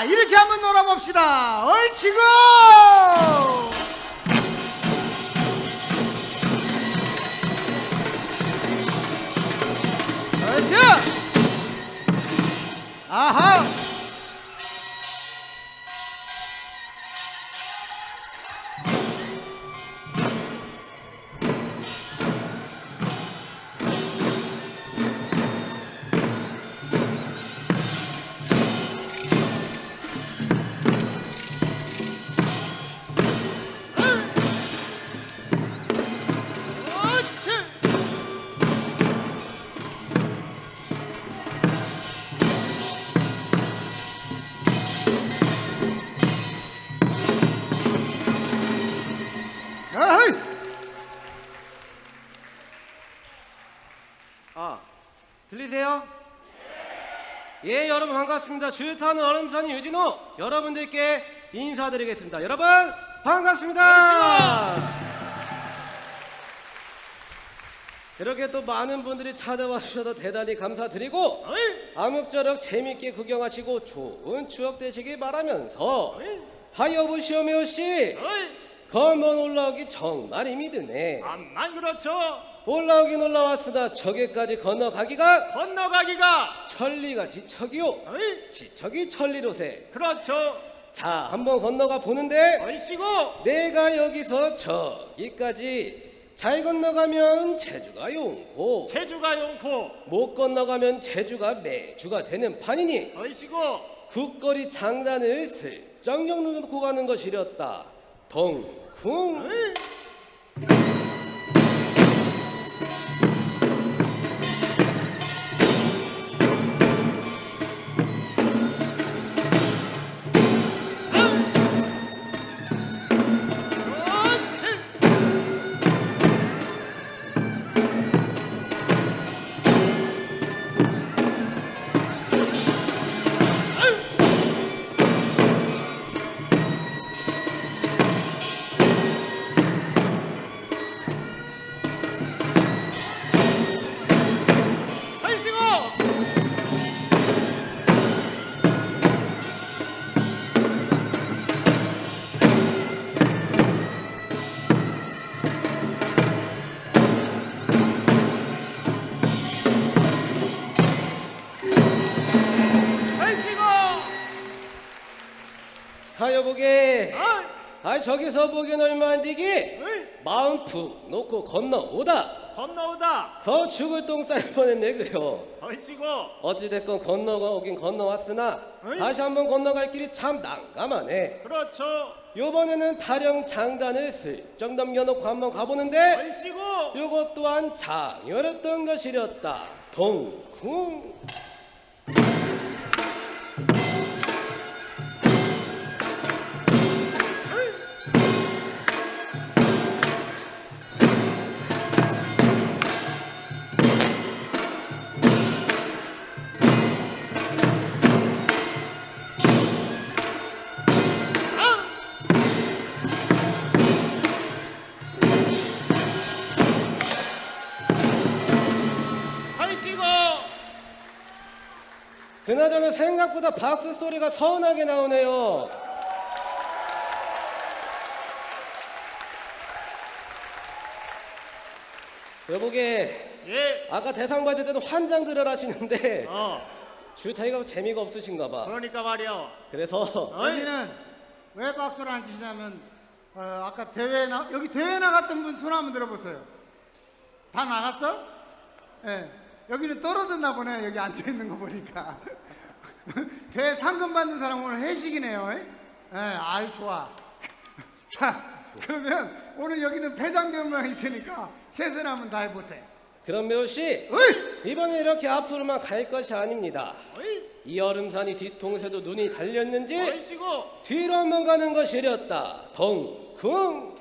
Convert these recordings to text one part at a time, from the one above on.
자 이렇게 한번 놀아봅시다. 얼치고! 얼치 아하 예, 여러분 반갑습니다. 주유타는 얼음산이 유진호 여러분들께 인사드리겠습니다. 여러분 반갑습니다. 이렇게 또 많은 분들이 찾아와 주셔서 대단히 감사드리고 아무쪼록 재밌게 구경하시고 좋은 추억 되시길 바라면서 하이어브 시오메오 씨 건번 올라오기 정말 힘이 드네. 암만 그렇죠. 올라오긴 올라왔으나 저기까지 건너가기가 건너가기가 천리가 지척이요 어이? 지척이 천리로세 그렇죠. 자 한번 건너가 보는데 얼씨고 내가 여기서 저기까지 잘 건너가면 제주가 용고 제주가 용코 못 건너가면 제주가 매주가 되는 판이니 얼씨고 국거리 장단을 슬쩍 놓고 가는 것이렸다 덩 쿵 아 저기서 보기엔 얼마 안 되기? 마음 푹 놓고 건너오다. 건너오다. 더 죽을 똥쌀 뻔했네 그려. 얼씨고. 어찌됐건 건너가 오긴 건너왔으나 어이? 다시 한번 건너갈 길이 참 난감하네. 그렇죠. 요번에는 타령 장단을 슬쩍 넘겨놓고 한번 가보는데 얼씨고. 요것 또한 장열했던 것이렸다. 동쿵 그나저나 생각보다 박수 소리가 서운하게 나오네요 여보게 예. 아까 대상 받을 때는 환장들을 하시는데 어. 주타이가 재미가 없으신가 봐 그러니까 말이야. 그래서? 여기는 왜 박수를 안 치시냐면 어, 아까 대회 나 여기 대회 나갔던 분 손 한번 들어보세요. 다 나갔어? 예. 여기는 떨어졌나 보네. 여기 앉아 있는 거 보니까. 대회 상금 받는 사람 오늘 회식이네요. 예, 예 아유 좋아. 자, 그러면 오늘 여기는 패장경만 있으니까 셋을 한번 다 해보세요. 그럼 매우씨! 이번에 이렇게 앞으로만 갈 것이 아닙니다 어이? 이 얼음산이 뒤통수에도 눈이 달렸는지 얼씨고 뒤로 한번 가는 것이렸다 덩쿵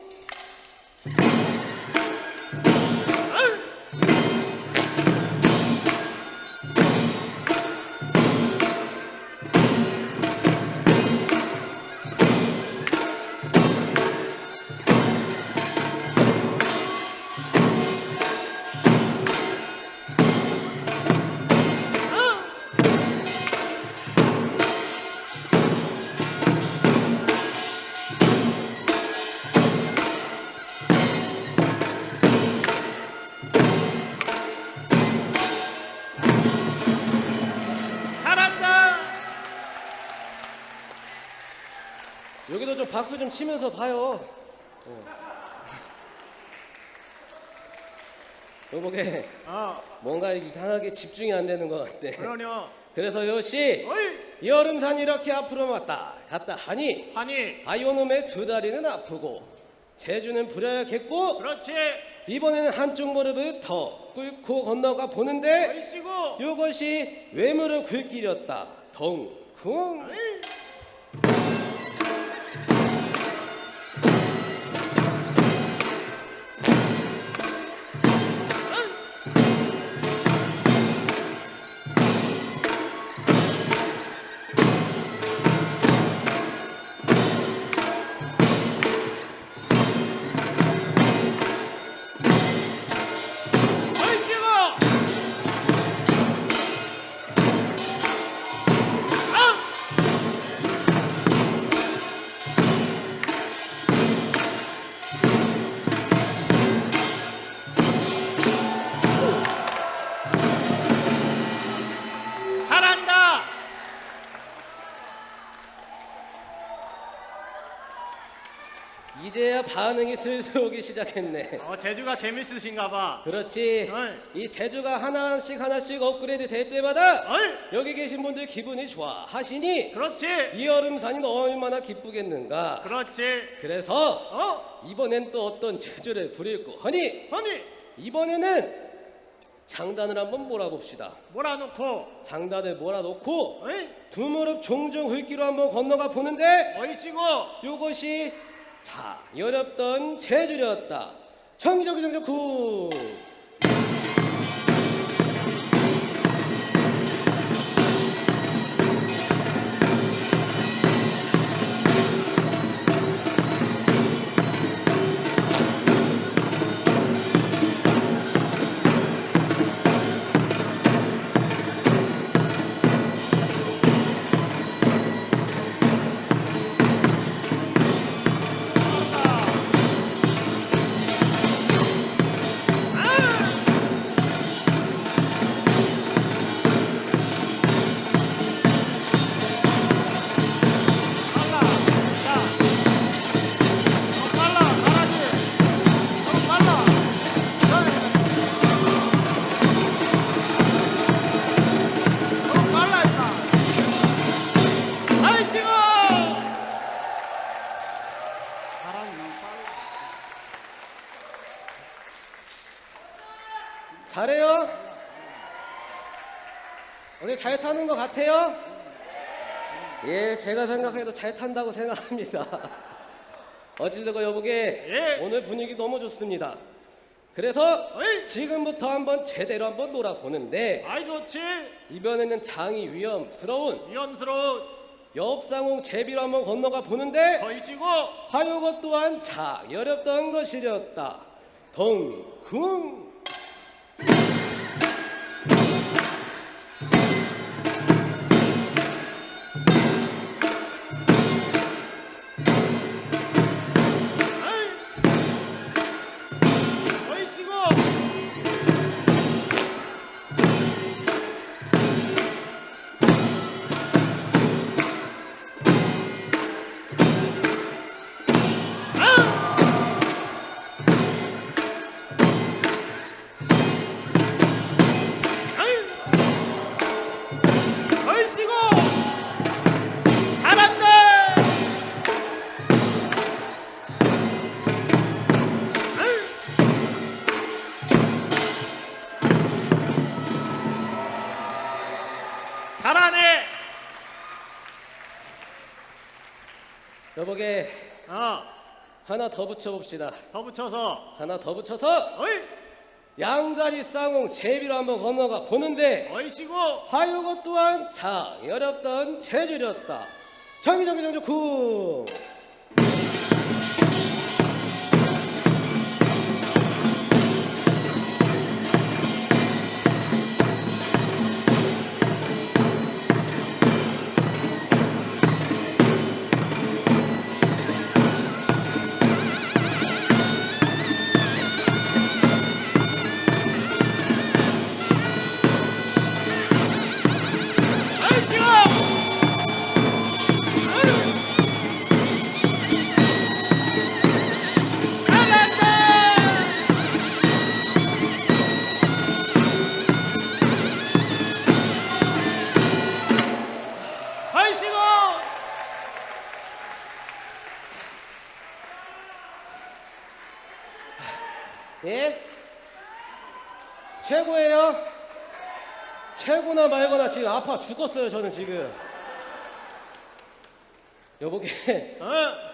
박수 좀 치면서 봐요. 어. 여보게 어. 뭔가 이상하게 집중이 안 되는 것 같네. 그러냐. 그래서 요시. 여름산 이렇게 앞으로 왔다 갔다 하니 하니. 아요놈의 두 다리는 아프고 제주는 부려야겠고 그렇지. 이번에는 한쪽 무릎을 더 꿇고 건너가 보는데. 요것이 외무를 긁기렸다 덩쿵 이제야 반응이 슬슬 오기 시작했네 어 제주가 재밌으신가 봐. 그렇지 어이. 이 제주가 하나씩 하나씩 업그레이드 될 때마다 어이. 여기 계신 분들 기분이 좋아 하시니 그렇지. 이 여름산이 얼마나 기쁘겠는가 그렇지. 그래서 어? 이번엔 또 어떤 제주를 부릴고 하니 허니 이번에는 장단을 한번 몰아봅시다 몰아놓고. 장단을 몰아놓고 어이. 두 무릎 종종 흙기로 한번 건너가 보는데 어이씨고. 요것이 자 여렵던 제주였다. 정정정정쿠 빨 잘해요? 오늘 잘 타는 것 같아요? 예 제가 생각해도 잘 탄다고 생각합니다. 어찌되고 여보게? 예. 오늘 분위기 너무 좋습니다. 그래서 어이. 지금부터 한번 제대로 한번 놀아보는데 아이 좋지. 이번에는 장이 위험스러운 위험스러운 옆상홍 제비로 한번 건너가 보는데 거이시고. 하요것 또한 자 여렵던 것이렸다. 덩쿵 여보게 어, 하나 더 붙여봅시다 더 붙여서. 하나 더 붙여서 어이, 양다리 쌍홍 제비로 한번 건너가 보는데 어이시고. 하요것 또한 자 여렵던 제주렸다 정정정정쿵 최고예요? 최고나 말거나 지금 아파 죽었어요 저는 지금 여보게 어?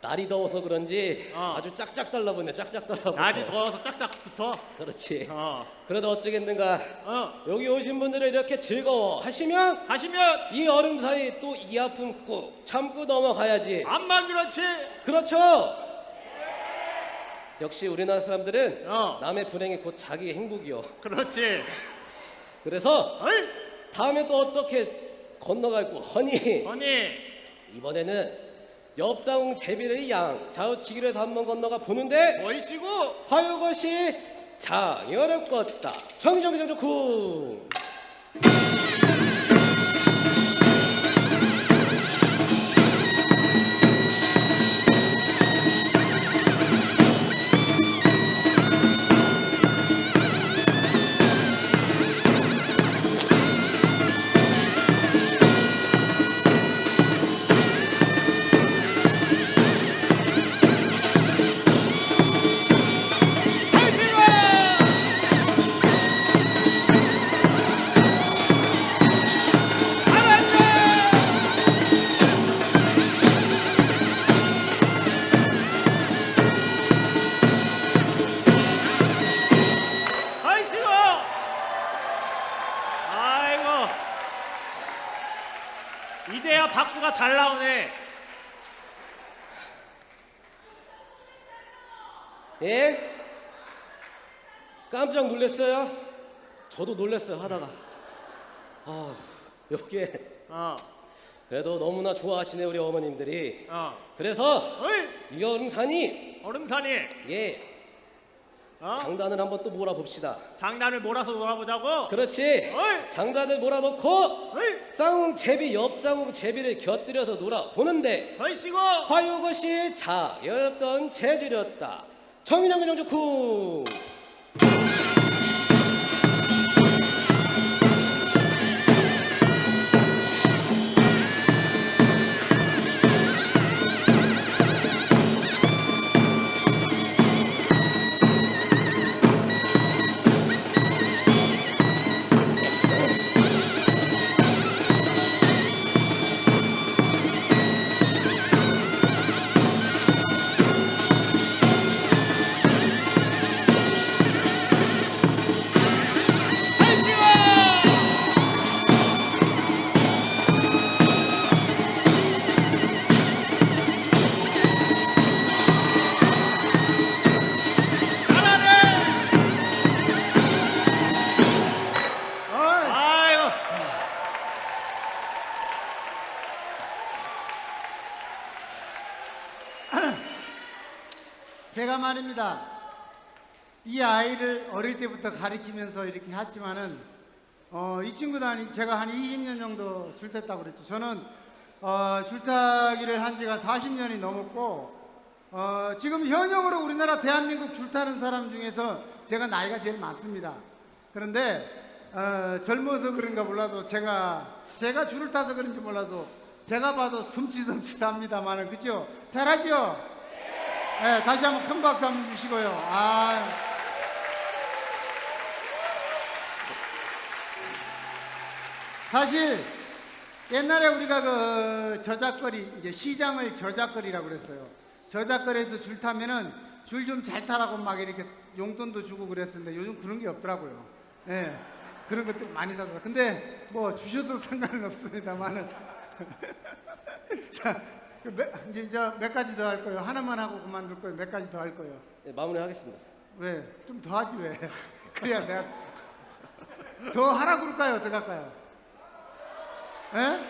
날이 더워서 그런지 어. 아주 짝짝 달라붙네 짝짝 달라붙어 날이 더워서 짝짝 붙어. 그렇지 어. 그래도 어쩌겠는가 어. 여기 오신 분들을 이렇게 즐거워 하시면 하시면 이 얼음 사이 또 이 아픔 꾹 참고 넘어가야지 암만 그렇지. 그렇죠 역시 우리나라 사람들은 어. 남의 불행이 곧 자기의 행복이요 그렇지. 그래서 어이? 다음에 또 어떻게 건너갈고 허니 언니. 이번에는 옆사웅 제비를 양 좌우치기로 해서 한번 건너가 보는데 멋이시고. 화요것이 장여롭겠다 정정정정 쿵 저도 놀랐어요 하다가 아 여기에 어. 그래도 너무나 좋아하시네 우리 어머님들이 어. 그래서 어이. 이 얼음산이 얼음산이. 예 어? 장단을 한번 또 몰아봅시다 장난을 몰아서 놀아보자고. 그렇지 어이. 장단을 몰아놓고 어이. 쌍웅 제비 옆쌍웅 제비를 곁들여서 놀아보는데 아이씨고. 화요것이 자였던 재주렸다 정인정정정쿵 아이를 어릴 때부터 가리키면서 이렇게 했지만은 어, 이 친구도 한, 제가 한 20년 정도 줄탔다고 그랬죠. 저는 어, 줄타기를 한 지가 40년이 넘었고 어, 지금 현역으로 우리나라 대한민국 줄타는 사람 중에서 제가 나이가 제일 많습니다. 그런데 어, 젊어서 그런가 몰라도 제가 제가 줄을 타서 그런지 몰라도 제가 봐도 숨치숨치합니다만은 그죠? 잘하죠? 네, 다시 한번 큰 박수 한번 주시고요. 아. 사실 옛날에 우리가 그 저작거리 이제 시장을 저작거리라고 그랬어요. 저작거리에서 줄 타면은 줄 좀 잘 타라고 막 이렇게 용돈도 주고 그랬었는데 요즘 그런 게 없더라고요. 예. 그런 것들 많이 사서. 근데 뭐 주셔도 상관은 없습니다만은. 자, 그 몇, 이제 몇 가지 더 할 거예요. 하나만 하고 그만둘 거예요. 몇 가지 더 할 거예요. 네, 마무리하겠습니다 왜? 좀 더 하지 왜? 그래야 내가 더 하라고 그럴까요? 어떻게 할까요? 예?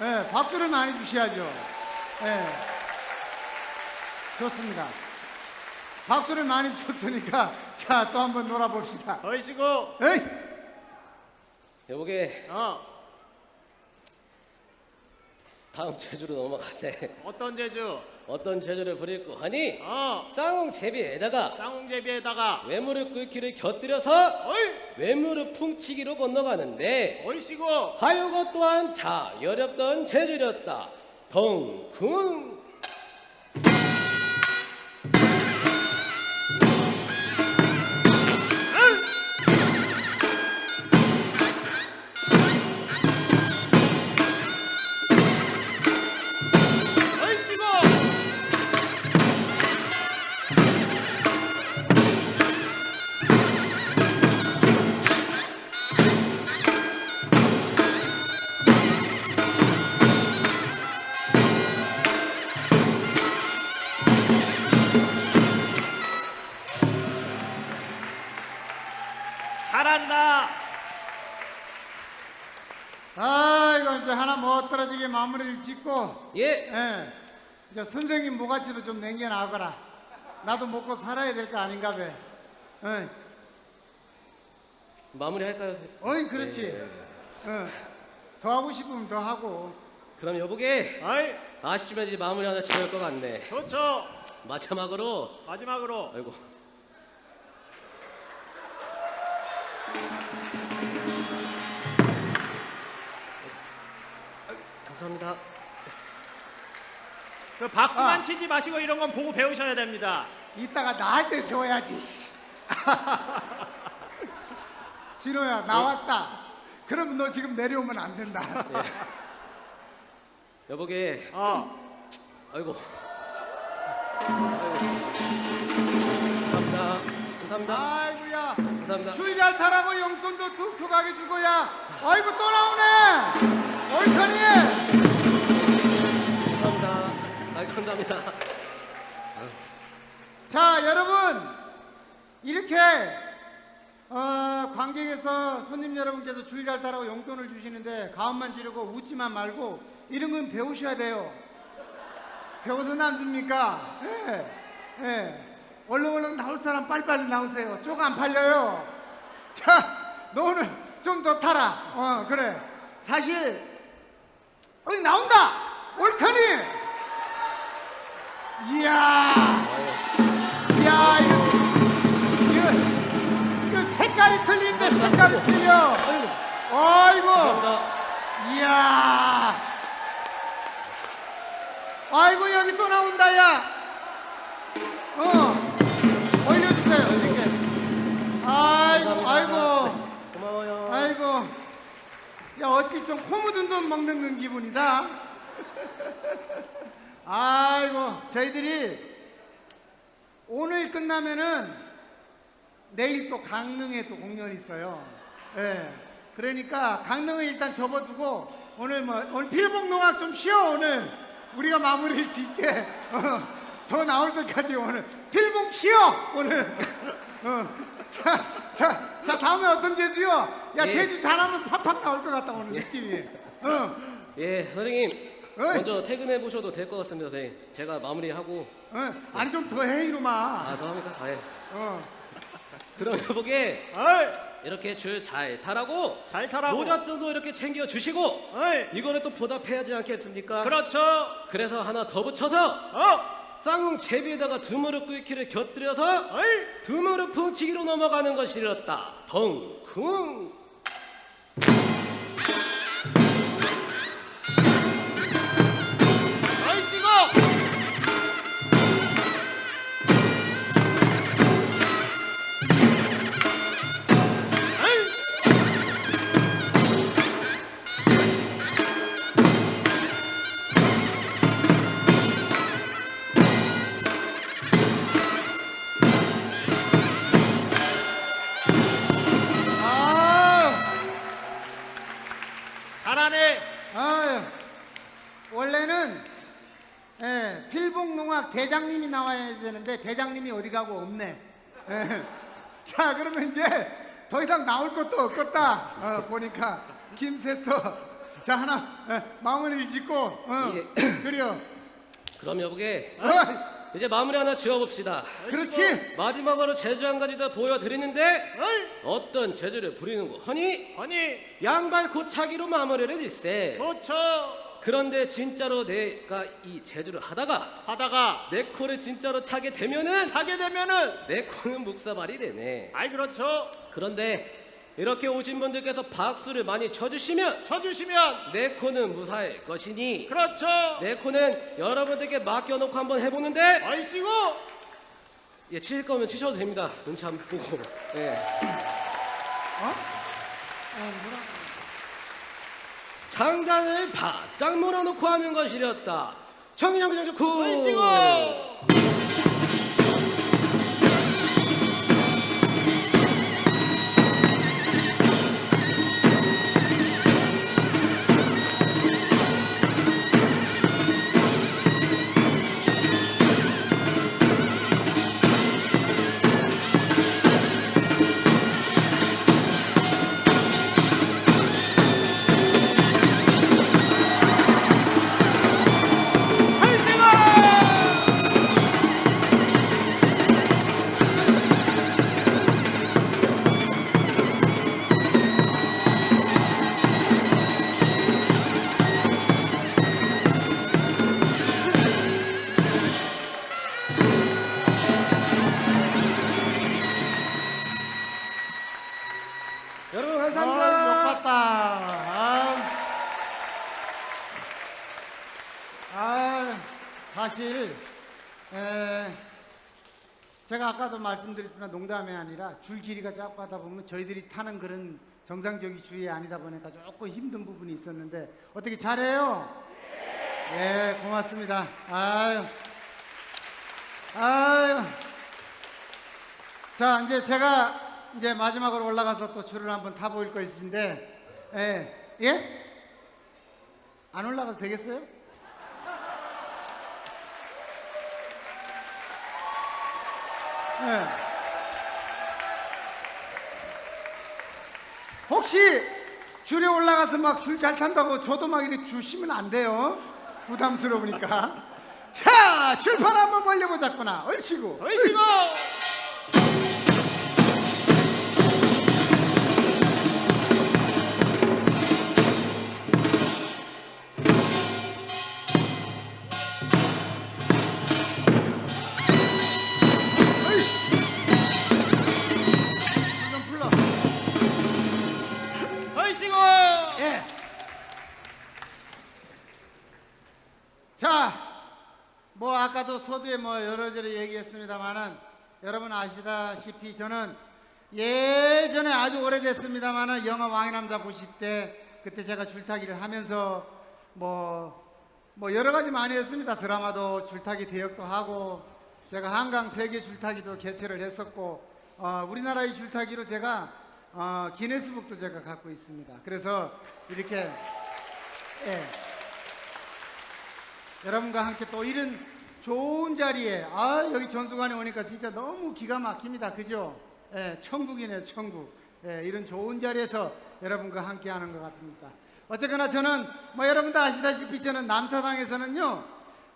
예, 박수를 많이 주셔야죠. 예. 좋습니다. 박수를 많이 줬으니까 자, 또 한번 놀아봅시다. 아이씨고. 에이! 여보게 어. 다음 제주로 넘어가세 어떤 제주? 어떤 제주를 부릴고 하니 어. 쌍웅 제비에다가 쌍홍제비에다가. 외무릎 꿇기를 곁들여서 어이. 외무릎 풍치기로 건너가는데 어이씨고. 하요것 또한 자여렵던 제주렸다 덩쿵 아 이거 이제 하나 못 떨어지게 마무리를 짓고 예. 예 이제 선생님 모가지도 좀 남겨놔거라 나도 먹고 살아야 될 거 아닌가 봐 예. 마무리할까요? 어이 그렇지 예. 어. 더 하고 싶으면 더 하고 그럼 여보게 어이, 아쉽지만 이제 마무리 하나 지을 것 같네. 좋죠. 마지막으로 마지막으로 아이고. 감사합니다. 그 박수만 아. 치지 마시고 이런 건 보고 배우셔야 됩니다. 이따가 나한테 줘야지 씨. 진호야 나왔다 그럼 너 지금 내려오면 안 된다 여보게 어, 아이고. 아이고. 감사합니다. 감사합니다. 아이고야 감사합니다. 줄 잘 타라고 용돈도 툭툭하게 주고야 아이고 또 나오네 얼큰이 감사합니다. 아, 감사합니다. 자 여러분 이렇게 어, 관객에서 손님 여러분께서 줄 잘 타라고 용돈을 주시는데 가음만 지르고 웃지만 말고 이런 건 배우셔야 돼요 배워서 안 줍니까? 예, 예. 얼른 얼른 나올 사람 빨리빨리 나오세요. 쪽안 팔려요. 자, 너 오늘 좀 더 타라. 어 그래. 사실 어디 나온다! 올카니! 이야! 이야 이거 이거, 이거 색깔이 틀린데 색깔이 틀려. 아이고. 이야. 아이고 여기 또 나온다 야 어 올려주세요 이렇게. 아이고 아이고. 고마워요. 아이고. 야 어찌 좀 코 묻은 돈 먹는 기분이다. 아이고 저희들이 오늘 끝나면은 내일 또 강릉에 또 공연이 있어요. 예. 그러니까 강릉을 일단 접어두고 오늘 뭐 오늘 필봉농악 좀 쉬어 오늘. 우리가 마무리를 짓게. 어, 더 나올 때까지 오늘 필봉 쉬어 오늘 어, 자, 자, 자 다음에 어떤 제주요? 야 예. 제주 잘하면 팍팍 나올 것 같다 오늘 느낌이 어, 예, 선생님. 어이. 먼저 퇴근해 보셔도 될 것 같습니다, 선생님. 제가 마무리하고 어, 아니 좀 더 해 이놈아 아, 더 합니까? 아, 예. 어. 그럼 여보게 이렇게 줄 잘 타라고 잘 타라고. 모자도 이렇게 챙겨 주시고 이거는 또 보답해야지 않겠습니까? 그렇죠. 그래서 하나 더 붙여서 어, 쌍ung 제비에다가 두 무릎 꿇기를 곁들여서 두 무릎 풍치기로 넘어가는 것이었다. 덩쿵. 대장님이 나와야 되는데 대장님이 어디 가고 없네. 예. 자, 그러면 이제 더 이상 나올 것도 없겠다. 어, 보니까 김새서 자 하나 예, 마무리를 짓고 어, 예. 그래요. 그럼 여보게 어, 이제 마무리 하나 지어봅시다. 그렇지. 마지막으로 제주 한 가지 더 보여드리는데 어이, 어떤 제주를 부리는 거 허니 아니, 양발 고차기로 마무리를 짓세. 좋죠. 그런데 진짜로 내가 이 제주를 하다가 하다가 내 코를 진짜로 차게 되면은 차게 되면은, 내 코는 묵사발이 되네. 아이 그렇죠. 그런데 이렇게 오신 분들께서 박수를 많이 쳐주시면 쳐주시면, 내 코는 무사할 것이니 그렇죠. 내 코는 여러분들께 맡겨놓고 한번 해보는데 얼씨구. 예, 치실 거면 치셔도 됩니다. 눈치 안 보고. 예. 어? 어, 뭐라? 장단을 바짝 몰아놓고 하는 것이렸다. 청량장 좋고. 말씀드렸지만 농담이 아니라 줄 길이가 자꾸 하다 보면 저희들이 타는 그런 정상적인 줄이 아니다 보니까 조금 힘든 부분이 있었는데 어떻게 잘해요? 네, 고맙습니다. 아유, 아유. 자, 이제 제가 이제 마지막으로 올라가서 또 줄을 한번 타 보일 것인데, 예, 예? 안 올라가도 되겠어요? 예. 혹시 줄에 올라가서 막 줄 잘 탄다고 저도 막 이렇게 주시면 안 돼요. 부담스러우니까. 자, 줄판 한번 벌려보자꾸나. 얼씨구. 얼씨구 아까도 소두에 뭐 여러저러 얘기했습니다만은 여러분 아시다시피 저는 예전에 아주 오래됐습니다만은 영화 왕의 남자 보실 때 그때 제가 줄타기를 하면서 뭐, 뭐 여러 가지 많이 했습니다. 드라마도 줄타기 대역도 하고 제가 한강 세계 줄타기도 개최를 했었고 어, 우리나라의 줄타기로 제가 어, 기네스북도 제가 갖고 있습니다. 그래서 이렇게 예. 여러분과 함께 또 이런 좋은 자리에 아 여기 전수관에 오니까 진짜 너무 기가 막힙니다. 그죠? 예, 천국이네요, 천국. 예, 이런 좋은 자리에서 여러분과 함께 하는 것 같습니다. 어쨌거나 저는 뭐 여러분도 아시다시피 저는 남사당에서는요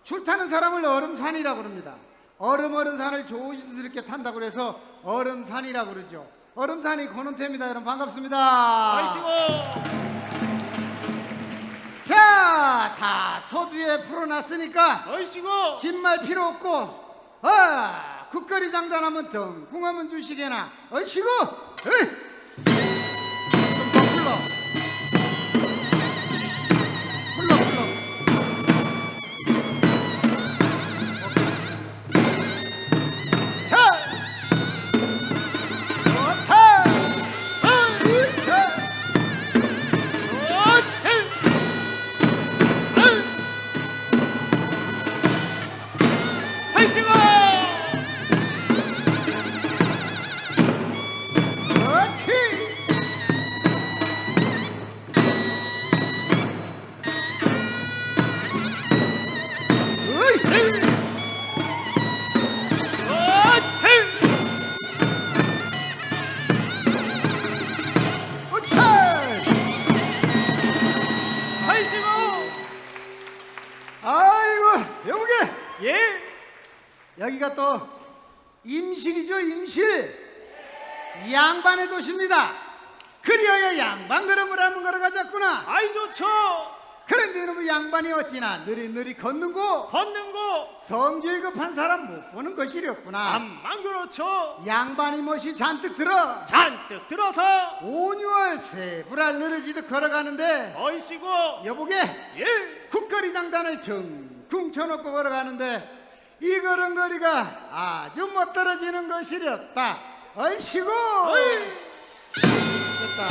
줄 타는 사람을 얼음산이라고 그럽니다. 얼음 얼음 산을 조심스럽게 탄다고 그래서 얼음산이라고 그러죠. 얼음산이 고는태입니다. 여러분 반갑습니다. 얼씨구 자, 다 서두에 풀어놨으니까 얼씨구 긴말 필요 없고 아 국거리 장단하면 덩궁하면 주시게나. 얼씨구 성질 급한 사람 못 보는 것이렸구나. 암만 그렇죠 양반이 멋이 잔뜩 들어. 잔뜩 들어서 온유월 세불알 늘어지듯 걸어가는데 얼씨구 여보게? 예. 국거리 장단을 정쿵 쳐놓고 걸어가는데 이 걸음거리가 아주 못 떨어지는 것이렸다. 얼씨구 어이. 됐다.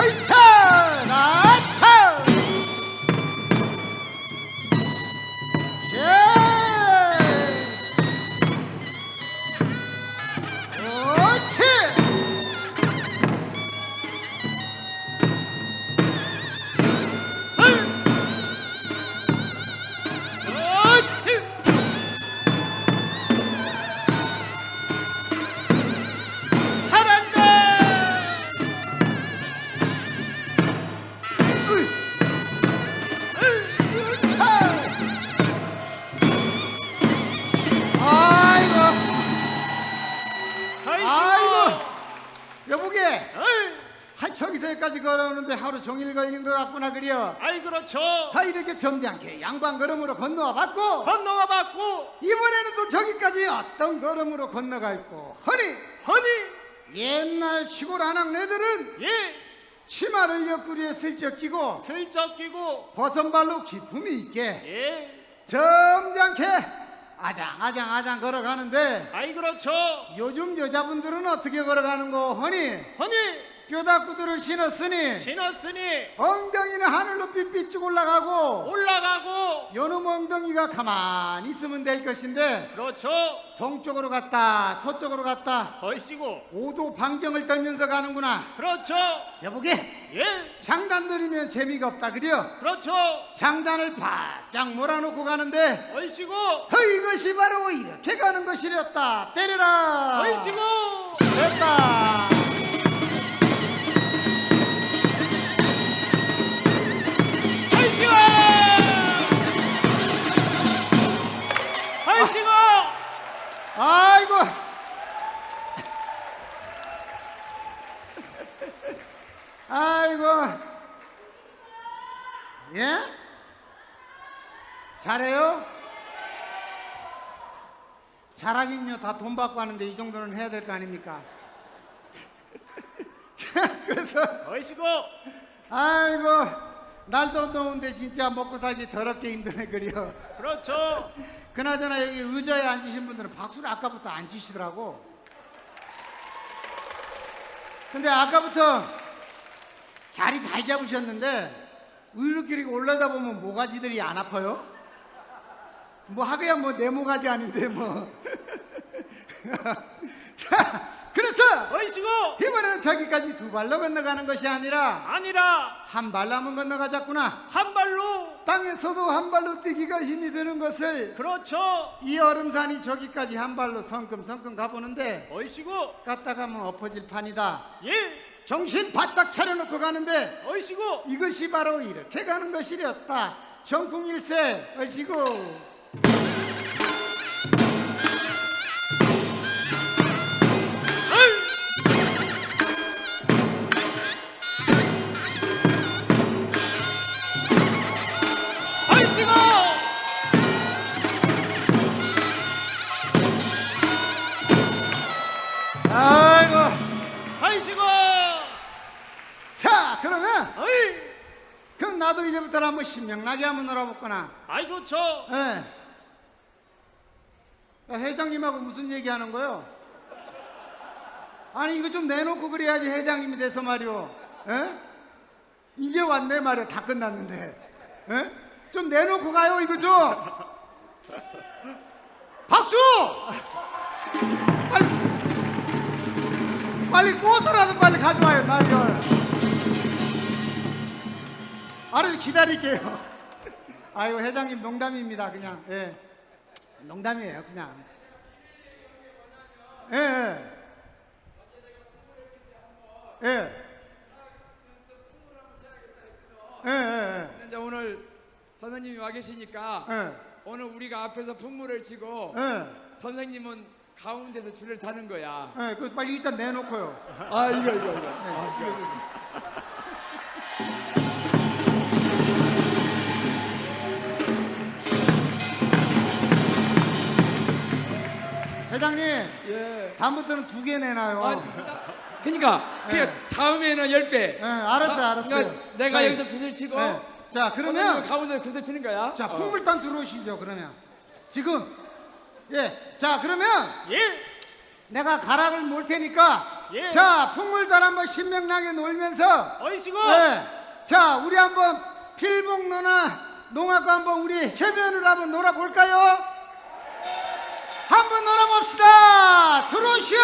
얼차! 나 것 같구나 그려 아이 그렇죠. 하 이렇게 점잖게 양반 걸음으로 건너와 봤고 건너가 봤고 이번에는 또 저기까지 어떤 걸음으로 건너갈고 허니! 허니! 옛날 시골 한학네들은 예. 치마를 옆구리에 슬쩍 끼고 슬쩍 끼고 버선발로 기품이 있게 예. 점잖게 아장 아장 아장 걸어가는데 아이 그렇죠. 요즘 여자분들은 어떻게 걸어가는 거 허니? 허니 뼈다 구두를 신었으니 신었으니 엉덩이는 하늘로 삐삐쭉 올라가고 올라가고 요놈 엉덩이가 가만히 있으면 될 것인데 그렇죠. 동쪽으로 갔다 서쪽으로 갔다 얼씨고 오도 방정을 떨면서 가는구나. 그렇죠. 여보게? 예. 장단 들이면 재미가 없다 그려 그렇죠. 장단을 바짝 몰아놓고 가는데 얼씨고 허 이것이 바로 이렇게 가는 것이랬다. 때려라! 얼씨고! 됐다 아이고 아이고 예? 잘해요? 잘하긴요 다 돈 받고 하는데 이 정도는 해야 될 거 아닙니까? 그래서 얼씨고 아이고 날도 더운데 진짜 먹고 살기 더럽게 힘드네 그려 그렇죠 그나저나 여기 의자에 앉으신 분들은 박수를 아까부터 안 치시더라고. 근데 아까부터 자리 잘 잡으셨는데 이렇게 올라다 보면 모가지들이 안 아파요? 뭐 하기야 뭐 내 모가지 아닌데 뭐. 자, 그래서 얼씨고! 이번에는 저기까지 두 발로 건너가는 것이 아니라 아니라 한 발로만 건너가자꾸나. 한 발로? 땅에서도 한 발로 뛰기가 힘이 드는 것을 그렇죠. 이 얼음산이 저기까지 한 발로 성큼성큼 가보는데 얼씨고! 갔다 가면 엎어질 판이다. 예. 정신 바짝 차려놓고 가는데 얼씨고! 이것이 바로 이렇게 가는 것이었다. 정풍일세 얼씨고 신명나게 한번 놀아볼거나 아이 좋죠 예. 야, 회장님하고 무슨 얘기하는 거요? 아니 이거 좀 내놓고 그래야지 회장님이 돼서 말이오. 예? 이제 왔네 말이야 다 끝났는데. 예? 좀 내놓고 가요 이거 좀. 박수! 빨리 빨리 꽃이라도 빨리 가져와요 말이야. 알아서 기다릴게요. 아이고 회장님 농담입니다 그냥 예 농담이에요 그냥 예 예. 예. 예, 예, 이제 오늘 선생님이 와 계시니까 예. 오늘 우리가 앞에서 풍물을 치고 예. 선생님은 가운데서 줄을 타는 거야. 예, 그 빨리 일단 내놓고요. 아 이거 이거 이거. 회장님, 예. 다음부터는 두 개 내놔요. 아, 그러니까 그 다음에는 열 배. 예, 알았어요, 아, 알았어요. 그러니까 내가 자, 여기서 구슬 치고 예. 자, 그러면 가운데 구슬 치는 거야. 자, 어. 풍물단 들어오시죠, 그러면. 지금. 예. 자, 그러면 예 내가 가락을 몰 테니까 예. 자, 풍물단 한번 신명나게 놀면서 얼씨고 네. 자, 우리 한번 필봉로나 농악과 한번 우리 협연을 한번 놀아볼까요? 한번 놀아봅시다. 들어오시오.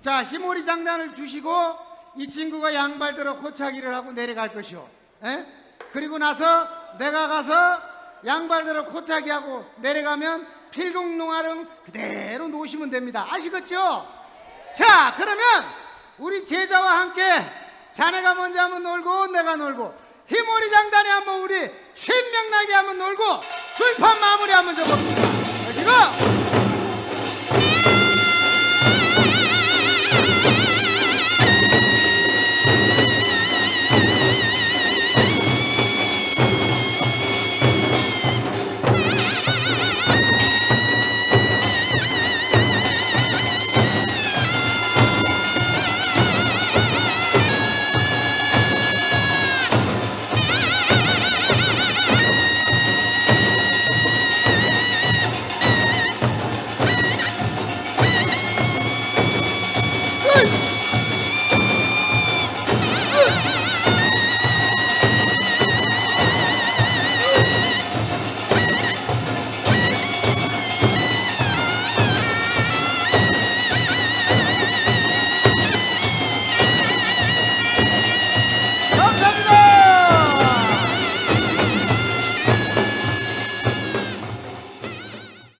자 희모리 장단을 주시고 이 친구가 양발대로 고차기를 하고 내려갈 것이오. 에? 그리고 나서 내가 가서 양발대로 고차기 하고 내려가면 필공농화를 그대로 놓으시면 됩니다. 아시겠죠? 자 그러면 우리 제자와 함께 자네가 먼저 한번 놀고 내가 놀고 희모리 장단에 한번 우리 신명나게 한번 놀고 불판 마무리 한번 줘봅시다. 여기고